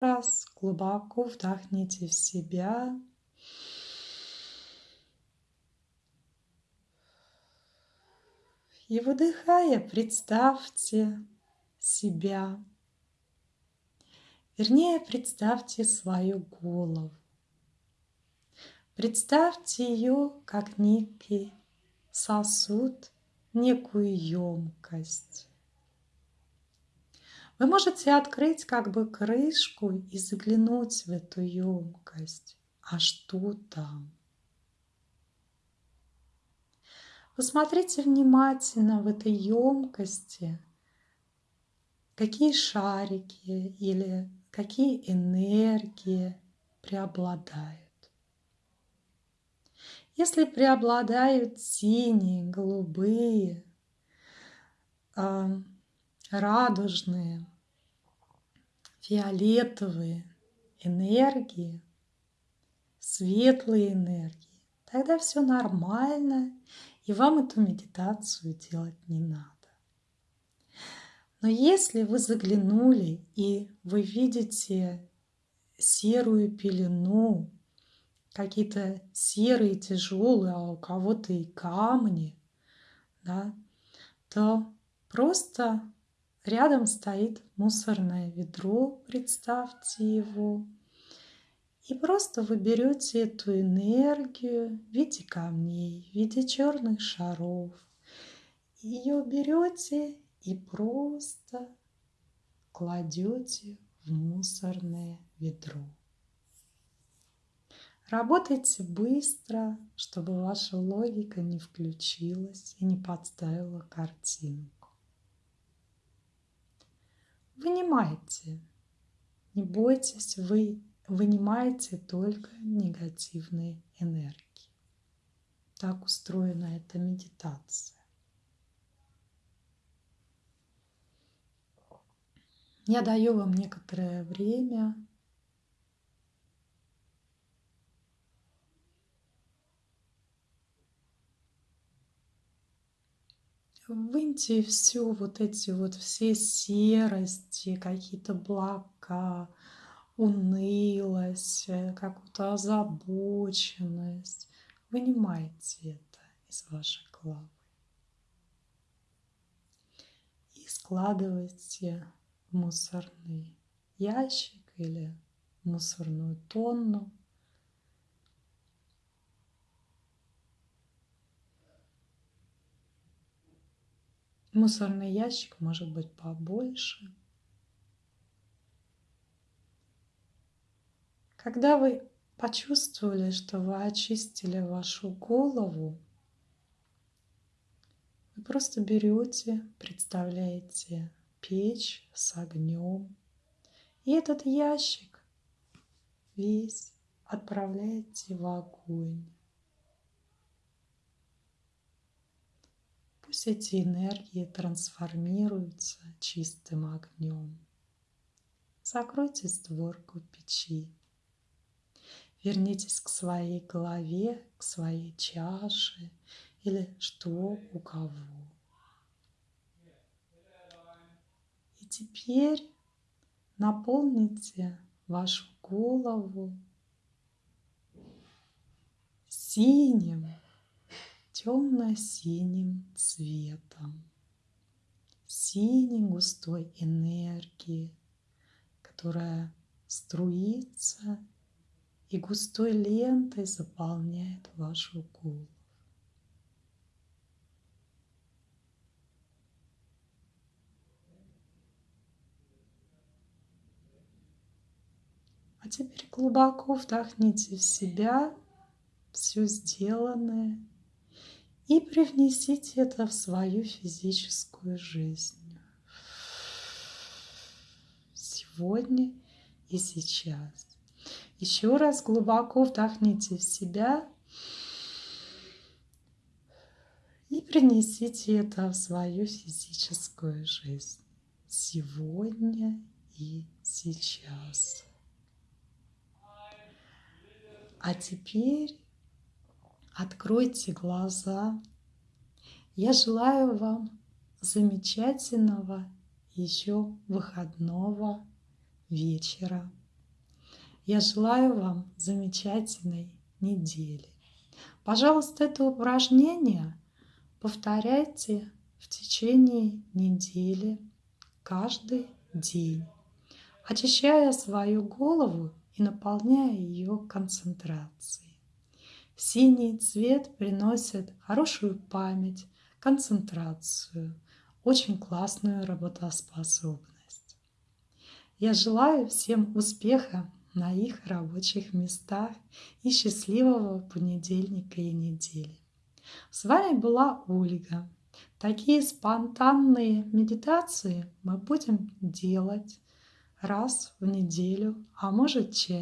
раз глубоко вдохните в себя. И выдыхая, представьте себя. Вернее, представьте свою голову. Представьте ее как некий сосуд, некую емкость. Вы можете открыть как бы крышку и заглянуть в эту емкость. А что там? Посмотрите внимательно в этой емкости, какие шарики или какие энергии преобладают. Если преобладают синие, голубые, радужные, фиолетовые энергии, светлые энергии, тогда все нормально, и вам эту медитацию делать не надо. Но если вы заглянули и вы видите серую пелену, какие-то серые, тяжелые, а у кого-то и камни, да, то просто Рядом стоит мусорное ведро, представьте его. И просто вы берете эту энергию в виде камней, в виде черных шаров. Ее берете и просто кладете в мусорное ведро. Работайте быстро, чтобы ваша логика не включилась и не подставила картинку. Вынимайте. Не бойтесь, вы вынимаете только негативные энергии. Так устроена эта медитация. Я даю вам некоторое время Выньте все вот эти вот все серости, какие-то блока, унылость, э, какую-то озабоченность. Вынимайте это из вашей головы. И складывайте в мусорный ящик или мусорную тонну. Мусорный ящик может быть побольше. Когда вы почувствовали, что вы очистили вашу голову, вы просто берете, представляете печь с огнем, и этот ящик весь отправляете в огонь. Пусть эти энергии трансформируются чистым огнем. Закройте створку печи. Вернитесь к своей голове, к своей чаше или что у кого. И теперь наполните вашу голову синим темно-синим цветом, синей густой энергии, которая струится и густой лентой заполняет вашу голову. А теперь глубоко вдохните в себя все сделанное и привнесите это в свою физическую жизнь. Сегодня и сейчас. Еще раз глубоко вдохните в себя и принесите это в свою физическую жизнь. Сегодня и сейчас. А теперь Откройте глаза. Я желаю вам замечательного еще выходного вечера. Я желаю вам замечательной недели. Пожалуйста, это упражнение повторяйте в течение недели каждый день, очищая свою голову и наполняя ее концентрацией. Синий цвет приносит хорошую память, концентрацию, очень классную работоспособность. Я желаю всем успеха на их рабочих местах и счастливого понедельника и недели. С вами была Ольга. Такие спонтанные медитации мы будем делать раз в неделю, а может чаще.